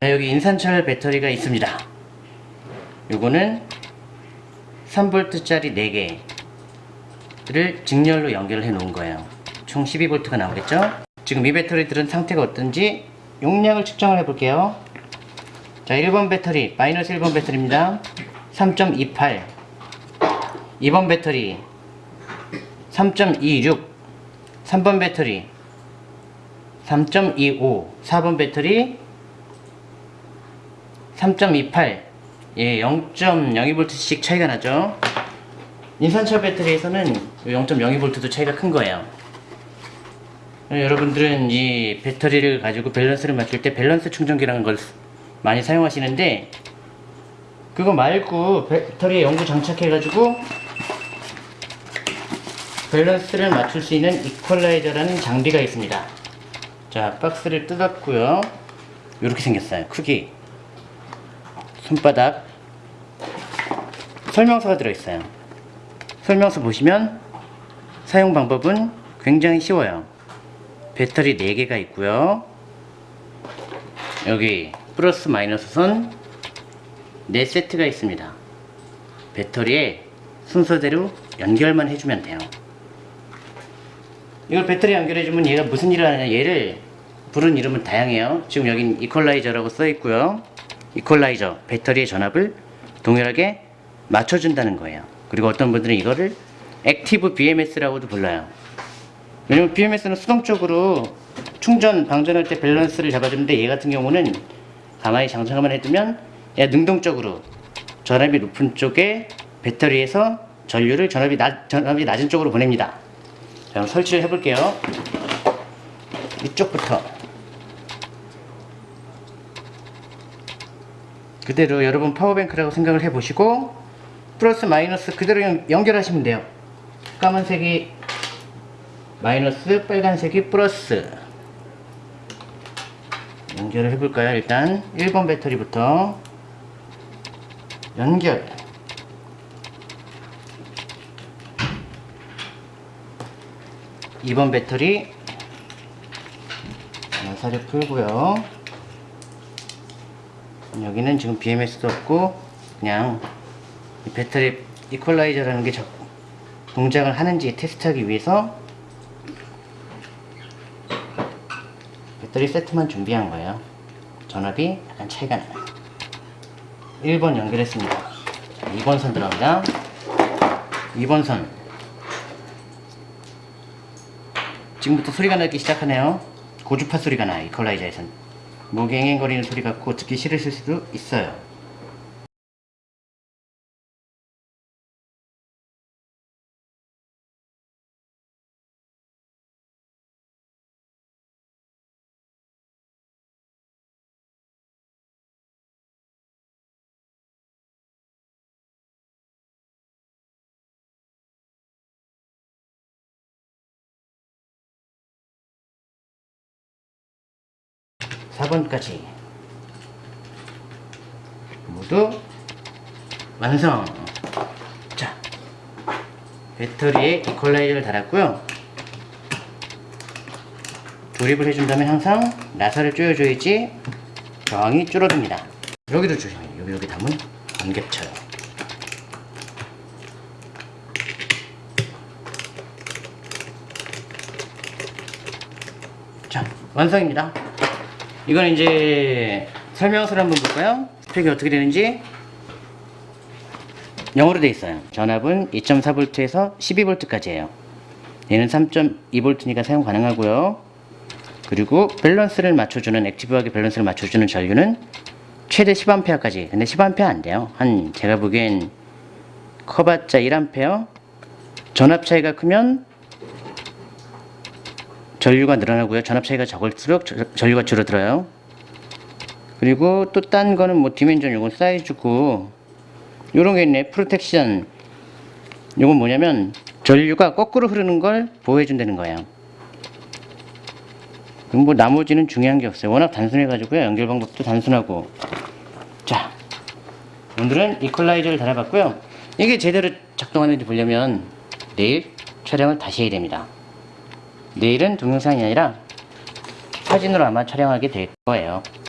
자, 여기 인산철 배터리가 있습니다. 요거는 3V짜리 4개를 직렬로 연결을 해 놓은 거예요. 총 12V가 나오겠죠? 지금 이 배터리들은 상태가 어떤지 용량을 측정을 해 볼게요. 자, 1번 배터리, 마이너스 1번 배터리입니다. 3.28. 2번 배터리, 3.26. 3번 배터리, 3.25. 4번 배터리, 3.28. 예, 0.02V씩 차이가 나죠. 인산철 배터리에서는 0.02V도 차이가 큰 거예요. 여러분들은 이 배터리를 가지고 밸런스를 맞출 때 밸런스 충전기라는 걸 많이 사용하시는데 그거 말고 배터리에 영구 장착해 가지고 밸런스를 맞출 수 있는 이퀄라이저라는 장비가 있습니다. 자, 박스를 뜯었고요. 이렇게 생겼어요. 크기. 손바닥. 설명서가 들어있어요. 설명서 보시면 사용 방법은 굉장히 쉬워요. 배터리 4개가 있고요. 여기 플러스 마이너스 선 4세트가 있습니다. 배터리에 순서대로 연결만 해주면 돼요. 이걸 배터리 연결해주면 얘가 무슨 일을 하느냐 얘를 부른 이름은 다양해요. 지금 여긴 이퀄라이저라고 써있고요. 이퀄라이저 배터리의 전압을 동일하게 맞춰준다는 거예요. 그리고 어떤 분들은 이거를 active BMS라고도 불러요. 왜냐면 BMS는 수동적으로 충전, 방전할 때 밸런스를 잡아주는데 얘 같은 경우는 가만히 장착만 해두면 얘 능동적으로 전압이 높은 쪽에 배터리에서 전류를 전압이, 낮, 전압이 낮은 쪽으로 보냅니다. 자, 설치를 해볼게요. 이쪽부터 그대로 여러분 파워뱅크라고 생각을 해보시고 플러스 마이너스 그대로 연, 연결하시면 돼요. 까만색이 마이너스 빨간색이 플러스. 연결을 해볼까요? 일단 1번 배터리부터 연결. 2번 배터리 나사를 풀고요 여기는 지금 BMS도 없고 그냥 이 배터리 이퀄라이저라는 게 동작을 하는지 테스트하기 위해서 배터리 세트만 준비한 거예요. 전압이 약간 차이가 나요. 1번 연결했습니다. 2번 선 들어갑니다. 2번 선. 지금부터 소리가 나기 시작하네요. 고주파 소리가 나요. 이퀄라이저에선. 무갱행거리는 소리 같고 듣기 싫으실 수도 있어요. 사 번까지. 모두 완성. 자 배터리에 이퀄라이저를 달았고요. 조립을 해준다면 항상 나사를 조여줘야지 저항이 줄어듭니다. 여기도 조심해요 여기 여기 담은 안 겹쳐요 자 완성입니다 이건 이제 설명서를 한번 볼까요? 스펙이 어떻게 되는지 영어로 되어 있어요. 전압은 2.4V에서 12V까지예요. 얘는 3.2V니까 사용 가능하고요. 그리고 밸런스를 맞춰주는 active하게 밸런스를 맞춰주는 전류는 최대 10A까지. 근데 10A 안 돼요. 한 제가 보기엔 커봤자 1A. 전압 차이가 크면 전류가 늘어나고요. 전압 차이가 적을수록 전류가 줄어들어요. 그리고 또 딴 거는 뭐 디멘전 요건 사이즈고 요런 게 있네. 프로텍션. 요건 뭐냐면 전류가 거꾸로 흐르는 걸 보호해 준다는 거예요. 그럼 뭐 나머지는 중요한 게 없어요. 워낙 단순해 가지고요. 연결 방법도 단순하고. 자. 오늘은 이퀄라이저를 달아봤고요. 이게 제대로 작동하는지 보려면 내일 촬영을 다시 해야 됩니다. 내일은 동영상이 아니라 사진으로 아마 촬영하게 될 거예요.